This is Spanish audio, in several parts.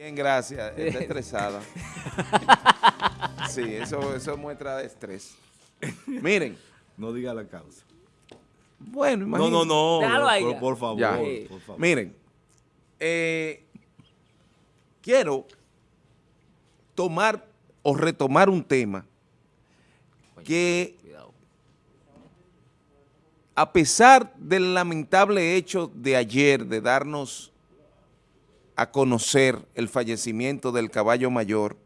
Bien, gracias. Está estresada. Sí, eso, eso muestra de estrés. Miren. No diga la causa. Bueno, imagínate. No, no, no. Por, favor, por, favor. Miren, eh, quiero tomar o retomar un tema que a pesar del lamentable hecho de ayer de darnos a conocer el fallecimiento del caballo mayor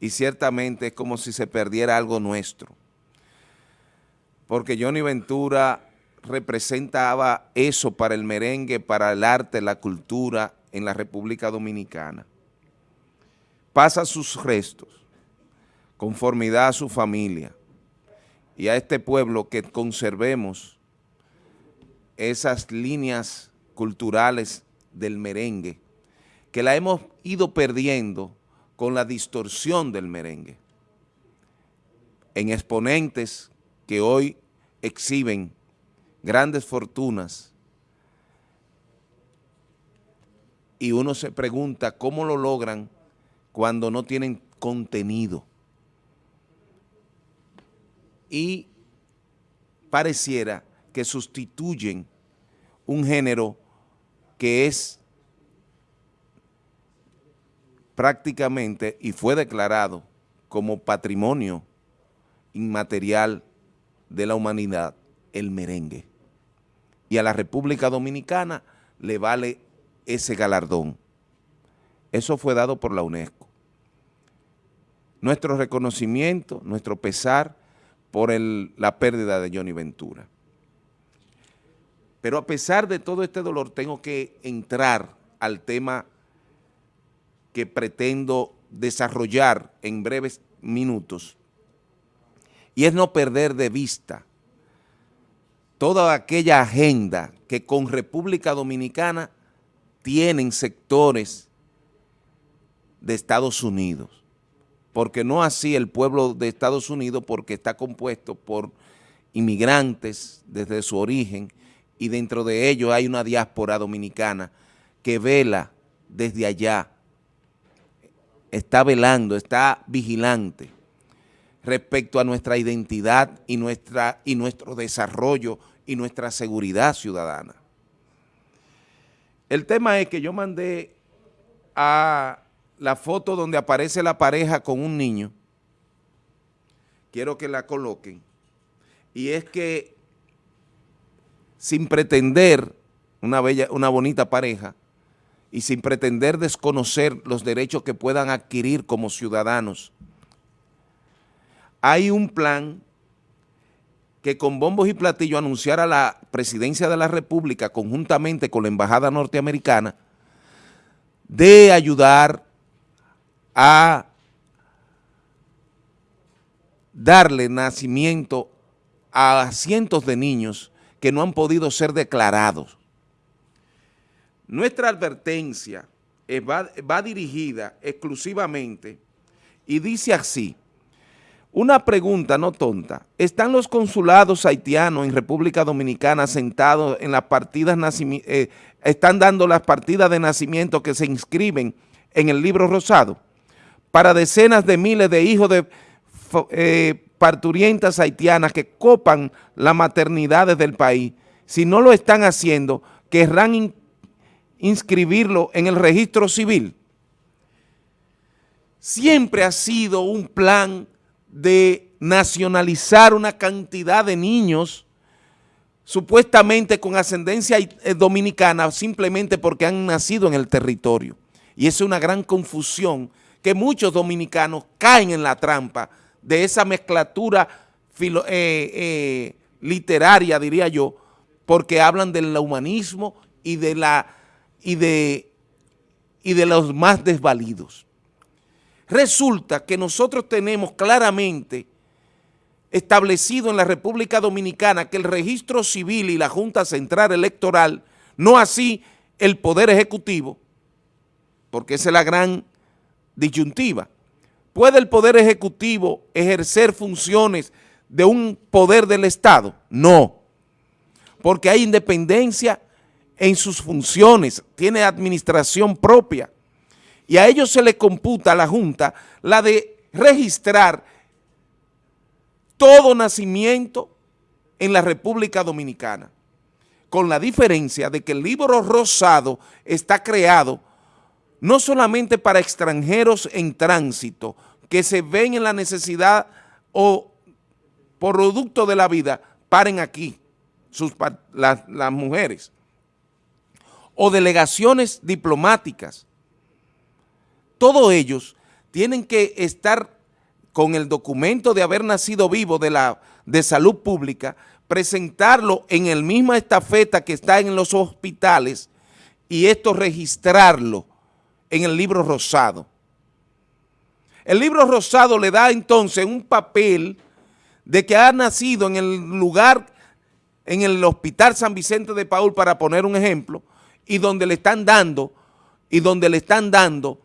y ciertamente es como si se perdiera algo nuestro. Porque Johnny Ventura representaba eso para el merengue, para el arte, la cultura en la República Dominicana. Pasa sus restos, conformidad a su familia y a este pueblo que conservemos esas líneas culturales del merengue que la hemos ido perdiendo con la distorsión del merengue en exponentes que hoy exhiben grandes fortunas y uno se pregunta cómo lo logran cuando no tienen contenido. Y pareciera que sustituyen un género que es prácticamente y fue declarado como patrimonio inmaterial de la humanidad, el merengue. Y a la República Dominicana le vale ese galardón. Eso fue dado por la UNESCO. Nuestro reconocimiento, nuestro pesar por la pérdida de Johnny Ventura. Pero a pesar de todo este dolor, tengo que entrar al tema que pretendo desarrollar en breves minutos y es no perder de vista toda aquella agenda que con República Dominicana tienen sectores de Estados Unidos, porque no así el pueblo de Estados Unidos, porque está compuesto por inmigrantes desde su origen y dentro de ellos hay una diáspora dominicana que vela desde allá está velando, está vigilante respecto a nuestra identidad y, nuestra, y nuestro desarrollo y nuestra seguridad ciudadana. El tema es que yo mandé a la foto donde aparece la pareja con un niño, quiero que la coloquen, y es que sin pretender una, bella, una bonita pareja, y sin pretender desconocer los derechos que puedan adquirir como ciudadanos. Hay un plan que con bombos y platillos anunciara la presidencia de la República conjuntamente con la embajada norteamericana de ayudar a darle nacimiento a cientos de niños que no han podido ser declarados nuestra advertencia va, dirigida exclusivamente y dice así, una pregunta no tonta, ¿están los consulados haitianos en República Dominicana sentados en las partidas, eh, están dando las partidas de nacimiento que se inscriben en el libro rosado para decenas de miles de hijos de eh, parturientas haitianas que copan las maternidades del país? Si no lo están haciendo, querrán inscribirlo en el registro civil. Siempre ha sido un plan de nacionalizar una cantidad de niños supuestamente con ascendencia eh, dominicana simplemente porque han nacido en el territorio. Y es una gran confusión que muchos dominicanos caen en la trampa de esa mezclatura eh, eh, literaria, diría yo, porque hablan del humanismo y de la y de, y de los más desvalidos. Resulta que nosotros tenemos claramente establecido en la República Dominicana que el registro civil y la Junta Central Electoral, no así el Poder Ejecutivo, porque esa es la gran disyuntiva, ¿puede el Poder Ejecutivo ejercer funciones de un poder del Estado? No, porque hay independencia en sus funciones, tiene administración propia. Y a ellos se les computa a la Junta la de registrar todo nacimiento en la República Dominicana, con la diferencia de que el libro rosado está creado no solamente para extranjeros en tránsito, que se ven en la necesidad o producto de la vida, paren aquí sus, las mujeres, o delegaciones diplomáticas, todos ellos tienen que estar con el documento de haber nacido vivo de, la, de salud pública, presentarlo en el misma estafeta que está en los hospitales y esto registrarlo en el libro rosado. El libro rosado le da entonces un papel de que ha nacido en el lugar, en el Hospital San Vicente de Paul, para poner un ejemplo, y donde le están dando, y donde le están dando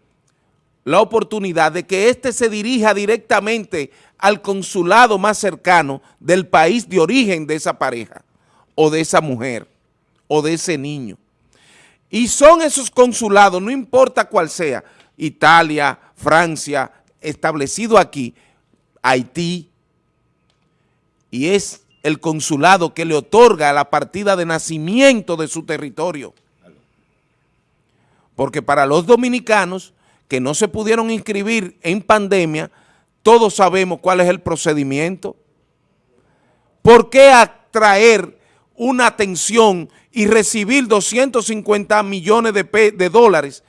la oportunidad de que éste se dirija directamente al consulado más cercano del país de origen de esa pareja, o de esa mujer, o de ese niño. Y son esos consulados, no importa cuál sea, Italia, Francia, establecido aquí, Haití, y es el consulado que le otorga la partida de nacimiento de su territorio. Porque para los dominicanos que no se pudieron inscribir en pandemia, todos sabemos cuál es el procedimiento. ¿Por qué atraer una atención y recibir 250 millones de, dólares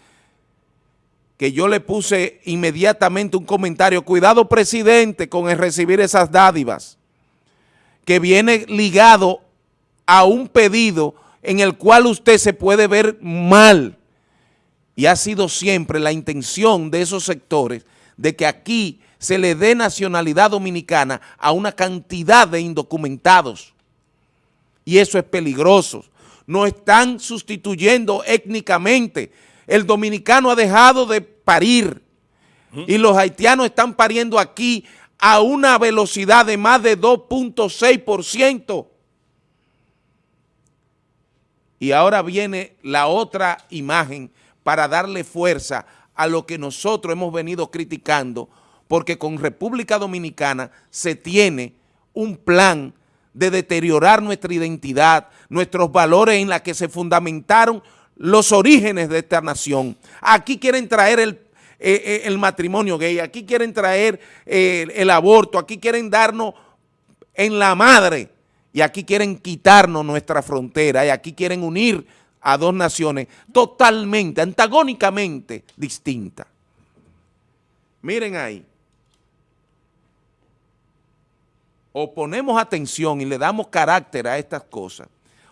que yo le puse inmediatamente un comentario, cuidado presidente con el recibir esas dádivas, que viene ligado a un pedido en el cual usted se puede ver mal, y ha sido siempre la intención de esos sectores de que aquí se le dé nacionalidad dominicana a una cantidad de indocumentados, y eso es peligroso, nos están sustituyendo étnicamente, el dominicano ha dejado de parir. Y los haitianos están pariendo aquí a una velocidad de más de 2.6%. Y ahora viene la otra imagen para darle fuerza a lo que nosotros hemos venido criticando, porque con República Dominicana se tiene un plan de deteriorar nuestra identidad, nuestros valores en la que se fundamentaron los orígenes de esta nación. Aquí quieren traer el, eh, eh, matrimonio gay, aquí quieren traer eh, el aborto, aquí quieren darnos en la madre y aquí quieren quitarnos nuestra frontera y aquí quieren unir a dos naciones totalmente, antagónicamente distintas. Miren ahí. O ponemos atención y le damos carácter a estas cosas,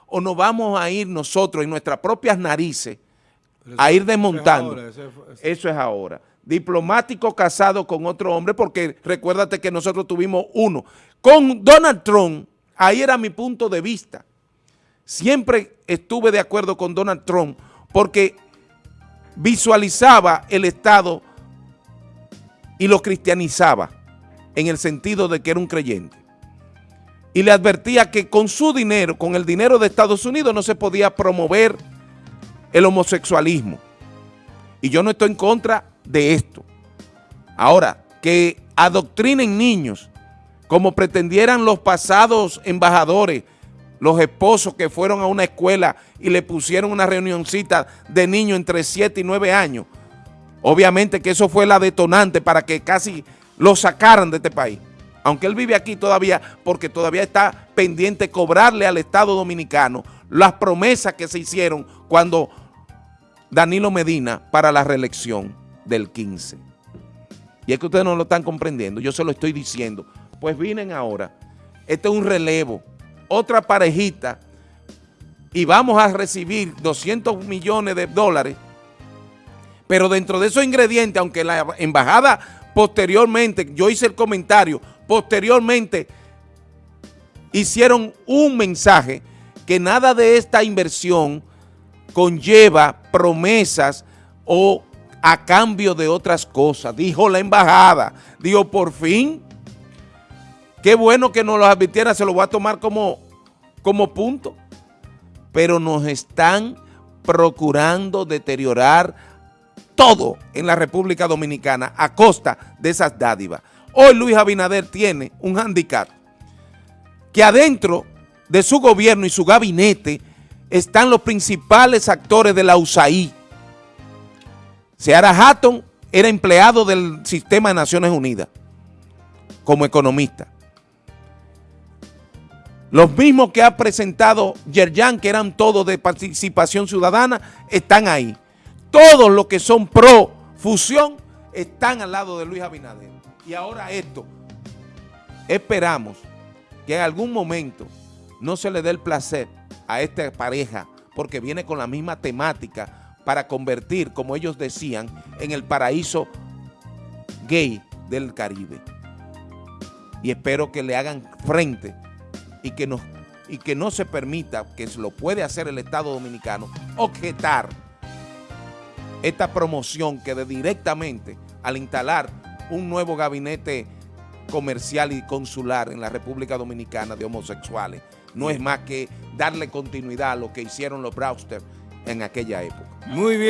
o nos vamos a ir nosotros en nuestras propias narices a ir desmontando. Eso es ahora. Diplomático casado con otro hombre, porque recuérdate que nosotros tuvimos uno. Con Donald Trump, ahí era mi punto de vista. Siempre estuve de acuerdo con Donald Trump porque visualizaba el Estado y lo cristianizaba en el sentido de que era un creyente y le advertía que con su dinero, con el dinero de Estados Unidos, no se podía promover el homosexualismo. Y yo no estoy en contra de esto. Ahora, que adoctrinen niños, como pretendieran los pasados embajadores, los esposos que fueron a una escuela y le pusieron una reunioncita de niños entre 7 y 9 años. Obviamente que eso fue la detonante para que casi lo sacaran de este país aunque él vive aquí todavía, porque todavía está pendiente cobrarle al Estado Dominicano las promesas que se hicieron cuando Danilo Medina para la reelección del 15. Y es que ustedes no lo están comprendiendo, yo se lo estoy diciendo. Pues vienen ahora, este es un relevo, otra parejita, y vamos a recibir 200 millones de dólares, pero dentro de esos ingredientes, aunque la embajada posteriormente, yo hice el comentario, posteriormente hicieron un mensaje que nada de esta inversión conlleva promesas o a cambio de otras cosas. Dijo la embajada, dijo por fin, qué bueno que nos lo advirtiera, se lo voy a tomar como, como punto, pero nos están procurando deteriorar todo en la República Dominicana a costa de esas dádivas. Hoy Luis Abinader tiene un handicap que adentro de su gobierno y su gabinete están los principales actores de la USAID. Seara Hatton era empleado del sistema de Naciones Unidas como economista. Los mismos que ha presentado Yerjan, que eran todos de participación ciudadana, están ahí. Todos los que son pro fusión están al lado de Luis Abinader. Y ahora esto, esperamos que en algún momento no se le dé el placer a esta pareja porque viene con la misma temática para convertir, como ellos decían, en el paraíso gay del Caribe. Y espero que le hagan frente y que, no, y que no se permita, que lo puede hacer el Estado Dominicano, objetar esta promoción que de directamente al instalar un nuevo gabinete comercial y consular en la República Dominicana de homosexuales, no es más que darle continuidad a lo que hicieron los Brewster en aquella época. Muy bien.